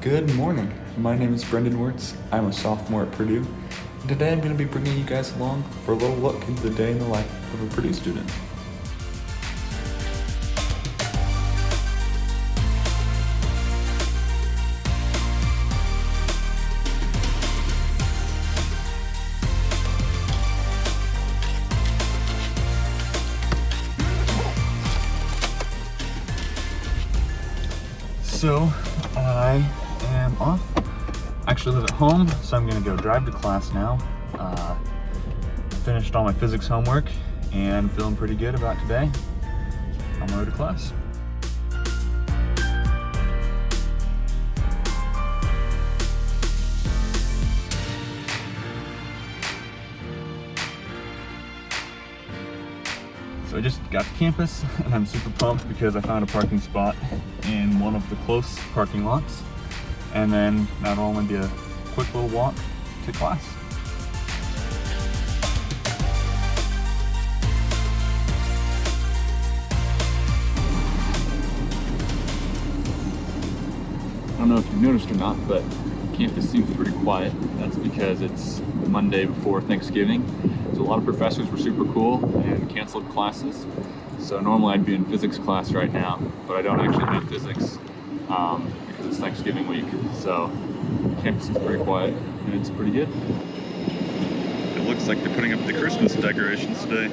Good morning. My name is Brendan Wirtz. I'm a sophomore at Purdue. And today I'm going to be bringing you guys along for a little look into the day in the life of a Purdue student. So, I am off. I actually live at home, so I'm gonna go drive to class now. Uh, finished all my physics homework and feeling pretty good about today. On my way to class. So I just got to campus and I'm super pumped because I found a parking spot in one of the close parking lots. And then that'll only be a quick little walk to class. I don't know if you've noticed or not, but campus seems pretty quiet. That's because it's Monday before Thanksgiving. So a lot of professors were super cool and canceled classes. So normally I'd be in physics class right now, but I don't actually have physics um, it's Thanksgiving week. So campus is pretty quiet and it's pretty good. It looks like they're putting up the Christmas decorations today.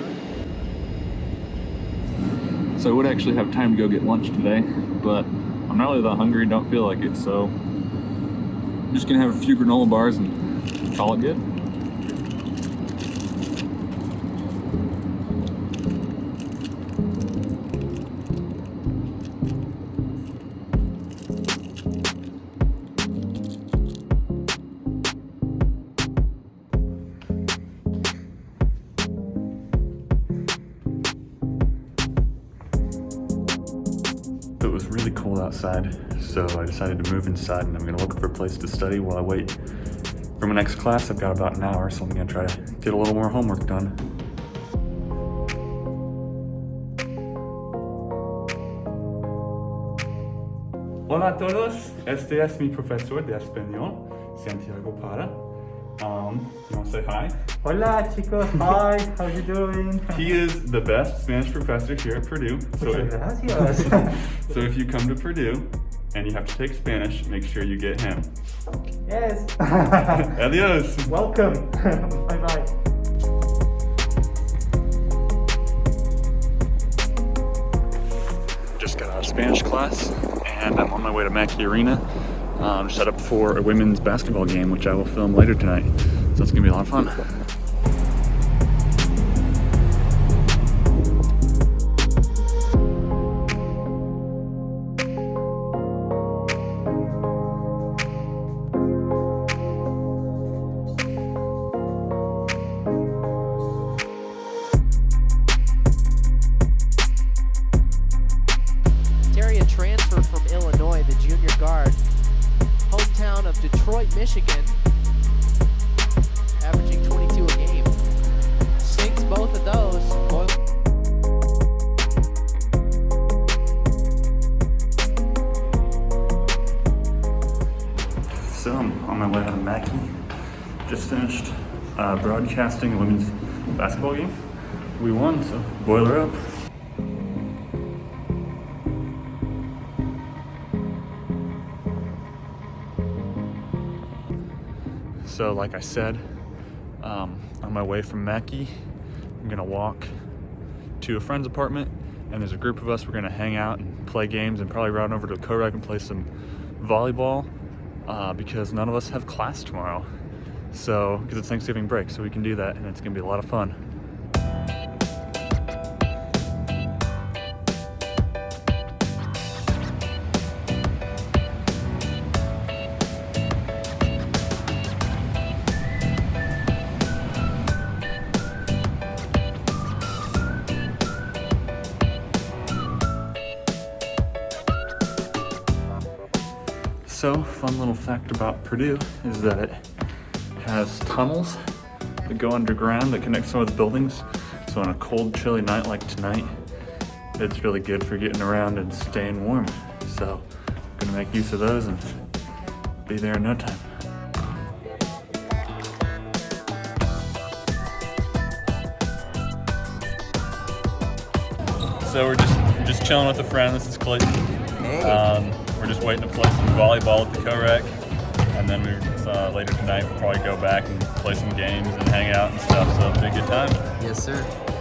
So I would actually have time to go get lunch today, but I'm not really that hungry, don't feel like it, so I'm just gonna have a few granola bars and call it good. Outside, so I decided to move inside and I'm gonna look for a place to study while I wait for my next class. I've got about an hour, so I'm gonna try to get a little more homework done. Hola a todos, este es mi profesor de español, Santiago Para. Um, you wanna say hi? Hola chicos, hi, how you doing? He is the best Spanish professor here at Purdue. So Muchas if, so if you come to Purdue and you have to take Spanish, make sure you get him. yes. Adios. Welcome. bye bye. Just got out of Spanish class and I'm on my way to Mackey Arena. Um, set up for a women's basketball game, which I will film later tonight. So it's gonna be a lot of fun. Broadcasting a women's basketball game. We won, so boiler up. So like I said, um, on my way from Mackey, I'm gonna walk to a friend's apartment and there's a group of us, we're gonna hang out and play games and probably run over to Kodak and play some volleyball uh, because none of us have class tomorrow. So, because it's Thanksgiving break, so we can do that and it's gonna be a lot of fun. So, fun little fact about Purdue is that has tunnels that go underground that connect some of the buildings. So on a cold, chilly night like tonight, it's really good for getting around and staying warm. So I'm gonna make use of those and be there in no time. So we're just just chilling with a friend. This is Clayton. Um, we're just waiting to play some volleyball at the co-rec, and then we uh, later tonight we'll probably go back and play some games and hang out and stuff. So it'll be a good time. Yes, sir.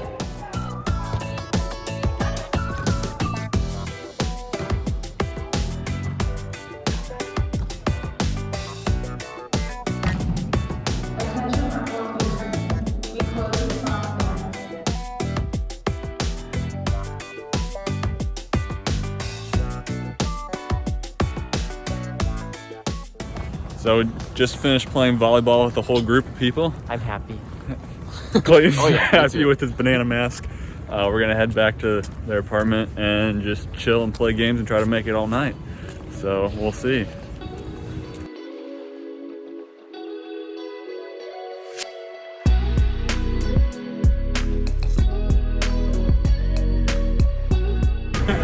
So we just finished playing volleyball with a whole group of people. I'm happy. Clayton's Oh, yeah, happy with his banana mask. Uh, we're gonna head back to their apartment and just chill and play games and try to make it all night. So we'll see.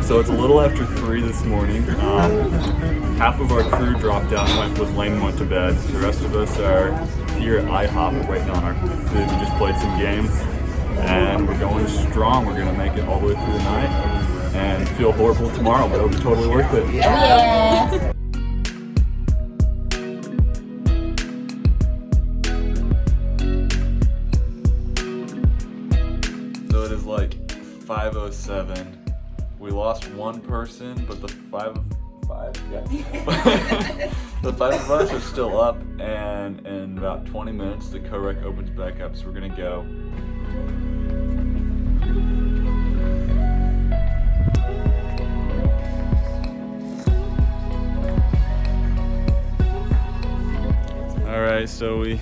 So it's a little after three this morning. Um, half of our crew dropped out and went with Lane went to bed. The rest of us are here at IHOP waiting on our food. We just played some games and we're going strong. We're gonna make it all the way through the night and feel horrible tomorrow, but it'll be totally worth it. Yeah. So it is like 507. We lost one person, but the five five yeah. the five of us are still up and in about 20 minutes the co-rec opens back up, so we're gonna go. All right, so we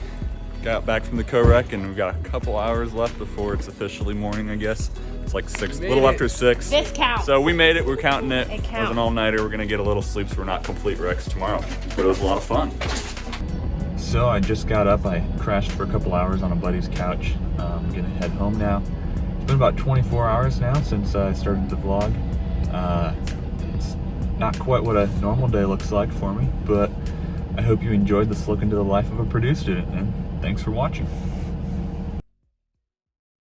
got back from the co-rec and we've got a couple hours left before it's officially morning, I guess. It's like six, a little it. after six. This counts. So we made it, we're counting it. It It was an all-nighter, we're gonna get a little sleep so we're not complete wrecks tomorrow. But it was a lot of fun. So I just got up, I crashed for a couple hours on a buddy's couch. Um, I'm gonna head home now. It's been about 24 hours now since I started the vlog. Uh, it's not quite what a normal day looks like for me, but I hope you enjoyed this look into the life of a Purdue student, and thanks for watching.